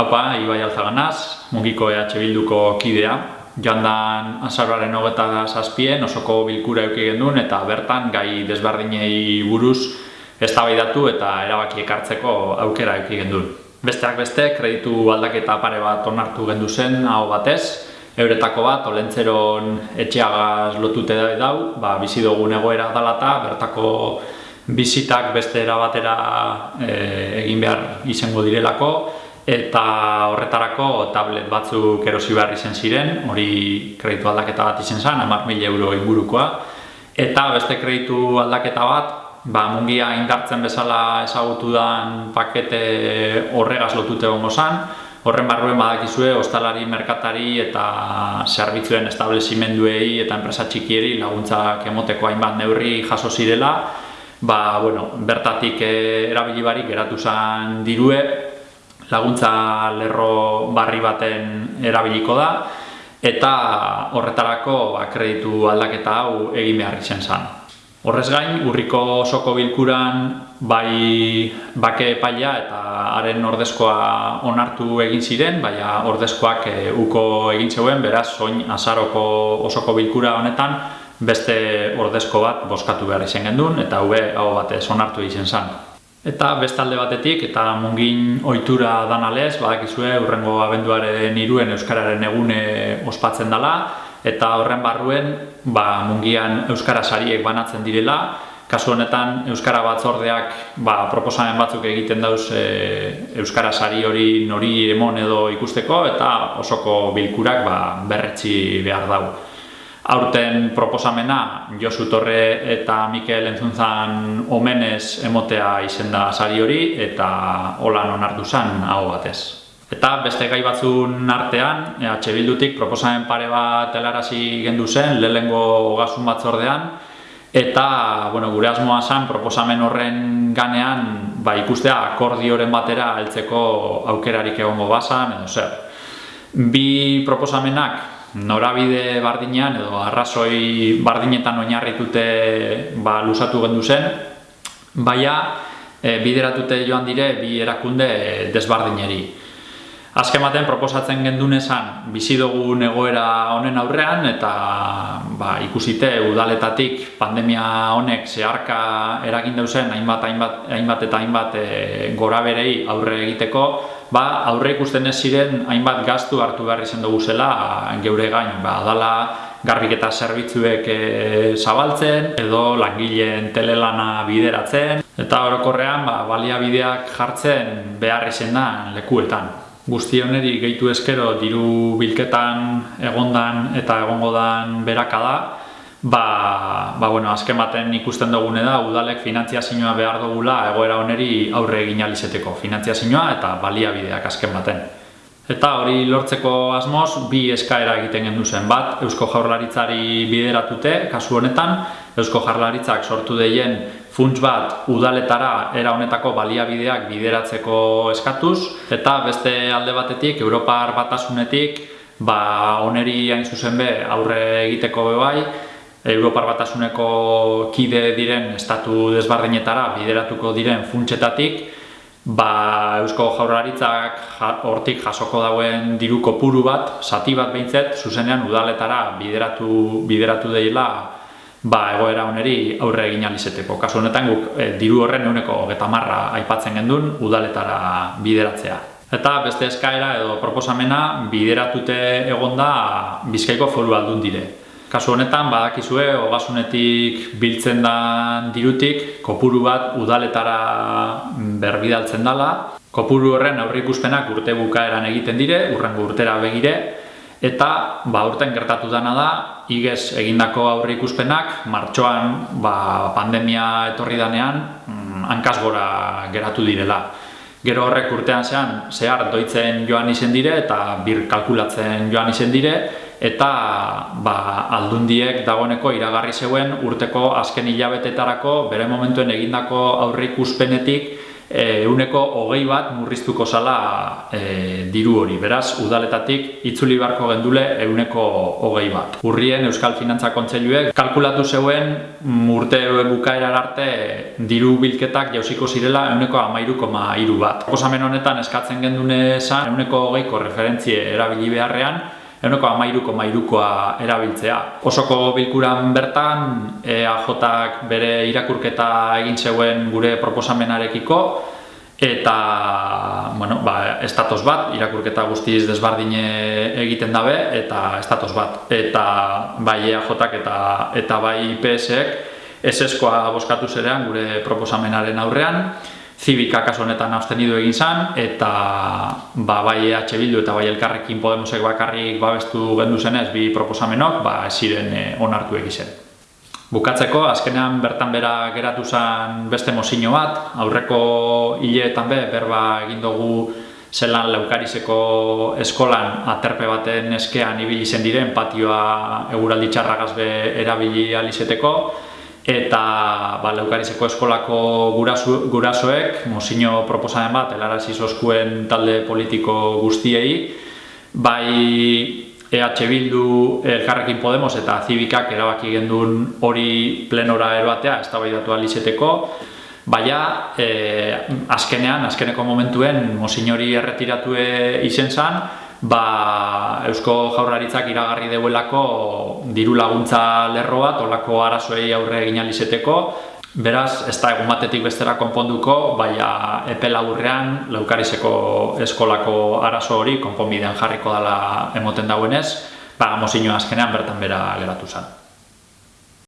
Haupa, Ibai Alzaganaz, mugiko EH Bilduko kidea. Joan dan azarroaren hogeta zazpien, osoko bilkura euki gendun eta bertan gai desberdinei buruz eztabaidatu eta erabaki ekartzeko aukera euki gendun. Besteak beste, kreditu aldaketa pare bat onartu gendu zen, hau batez, euretako bat, olentzeron etxeagaz lotute da dau, ba, bizi dugun egoera dalata, bertako bizitak beste erabatera e, egin behar izango direlako, eta horretarako tablet batzuk erosi behar izen ziren, hori kreditu aldaketa bat izen zen, amar mil euro ingurukoa, eta beste kreditu aldaketa bat, ba, mungia indartzen bezala ezagutu dan pakete horregaz lotute gongo zen, horren barruen badakizue, ostalari, merkatari eta zerbitzuen establezimenduei eta enpresa txikieri laguntzak emoteko hainbat neurri jaso zirela, ba, bueno, bertatik eh, erabili barik geratu zen dirue, laguntza lerro barri baten erabiliko da eta horretarako akreditu aldaketa hau egin behar izen zen. Horrez gain, urriko osoko bilkuran bai bake epaila eta haren ordezkoa onartu egin ziren, baina ordezkoak e, uko egin zeuen, beraz, soin azaroko osoko bilkura honetan beste ordezko bat boskatu behar izen gendun, eta hube hau batez onartu izen zen. Eta bestalde batetik, eta mungin ohitura dan alez, badakizue, urrengo abenduaren iruen Euskararen egune ospatzen dela, eta horren barruen, ba, mungian Euskara sariek banatzen direla, kasu honetan Euskara batzordeak ba, proposamen batzuk egiten dauz e, Euskara sari hori nori emon edo ikusteko, eta osoko bilkurak ba, berretzi behar dago aurten proposamena Josu Torre eta Mikel Entzuntzan omenez emotea izenda sari hori eta holan onartu zen hau batez. Eta beste gai batzun artean, EH Bildutik proposamen pare bat helarazi gendu zen, lehengo ogasun batzordean, eta bueno, gure asmoa zen proposamen horren ganean ba, ikustea akordioren batera heltzeko aukerarik egongo bazan, edo zer. Bi proposamenak norabide bardinean edo arrazoi bardinetan oinarritute ba, lusatu gendu zen, baina e, bideratute joan dire bi erakunde desbardineri. Azken baten proposatzen gendun esan bizi dugu egoera honen aurrean eta ba, ikusite udaletatik pandemia honek zeharka eragin dauzen hainbat, hainbat, hainbat eta hainbat e, gora berei aurre egiteko ba, aurre ikusten ez ziren hainbat gaztu hartu behar izan dugu zela geure gain, ba, dala garbiketa zerbitzuek e, zabaltzen edo langileen telelana bideratzen eta orokorrean ba, baliabideak jartzen behar izan da lekuetan. Guzti honeri gehitu eskero diru bilketan egondan eta egongodan beraka da, ba, ba bueno, azken baten ikusten dugune da udalek finantziazioa behar dugula egoera oneri aurre egin alizeteko finantziazioa eta baliabideak azken baten. Eta hori lortzeko asmoz, bi eskaera egiten gendu zen bat, Eusko Jaurlaritzari bideratute, kasu honetan, Eusko Jaurlaritzak sortu deien funts bat udaletara era honetako baliabideak bideratzeko eskatuz, eta beste alde batetik, Europar batasunetik, ba, oneri hain zuzen be aurre egiteko bebai, Europar batasuneko kide diren estatu desbardinetara bideratuko diren funtsetatik, ba Eusko Jaurlaritzak hortik jasoko dauen diru kopuru bat, sati bat behintzet, zuzenean udaletara bideratu bideratu deila ba egoera honeri aurre egin alizeteko. Kasu honetan guk e, diru horren euneko getamarra aipatzen gendun udaletara bideratzea. Eta beste eskaera edo proposamena bideratute egonda Bizkaiko foru aldun dire. Kasu honetan, badakizue, ogasunetik biltzen da dirutik, kopuru bat udaletara berbidaltzen dela. Kopuru horren aurrikuspenak urte bukaeran egiten dire, urrengo urtera begire, eta ba, urten gertatu dana da, igez egindako aurrikuspenak, martxoan ba, pandemia etorri danean, mm, hankaz gora geratu direla. Gero horrek urtean zean, zehar doitzen joan izen dire eta bir kalkulatzen joan izen dire, eta ba, aldundiek dagoeneko iragarri zeuen urteko azken hilabetetarako bere momentuen egindako aurre ikuspenetik euneko hogei bat murriztuko zala e, diru hori. Beraz, udaletatik itzuli beharko gendule euneko hogei bat. Urrien Euskal Finantza Kontseiluek kalkulatu zeuen urte bukaerar arte diru bilketak jausiko zirela euneko amairu koma iru bat. Proposamen honetan eskatzen gendune esan euneko hogeiko referentzie erabili beharrean euneko amairuko mairukoa erabiltzea. Osoko bilkuran bertan, EAJak bere irakurketa egin zeuen gure proposamenarekiko, eta bueno, ba, estatos bat, irakurketa guztiz desbardine egiten dabe, eta estatos bat. Eta bai EAJak eta, eta bai IPSek, eseskoa boskatu zerean gure proposamenaren aurrean, Zibika kasu honetan abstenidu egin zan, eta ba, bai EH Bildu eta bai Elkarrekin Podemosek bakarrik babestu gendu zenez bi proposamenok, ba, ziren e, onartu egizen. Bukatzeko, azkenean bertan bera geratu zen beste mozino bat, aurreko hileetan be, berba egin dugu zelan laukarizeko eskolan aterpe baten eskean ibili zen diren patioa eguraldi txarragaz be erabili alizeteko, eta ba, Leukarizeko eskolako gurasu, gurasoek mozino proposamen bat helarazi zozkuen talde politiko guztiei. Bai EH Bildu, Elkarrekin Podemos eta Zibikak erabaki gendun hori plenora eroatea, ez da bai datu alizeteko Baina, e, azkenean, azkeneko momentuen, mozinori erretiratue izen zan, ba, Eusko Jaurlaritzak iragarri deuelako diru laguntza lerro bat, olako arazoei aurre egin alizeteko, Beraz, ez da egun batetik bestera konponduko, baina epe laburrean laukarizeko eskolako arazo hori konponbidean jarriko dela emoten dauenez, ba, mozinoa azkenean bertan bera geratu zen.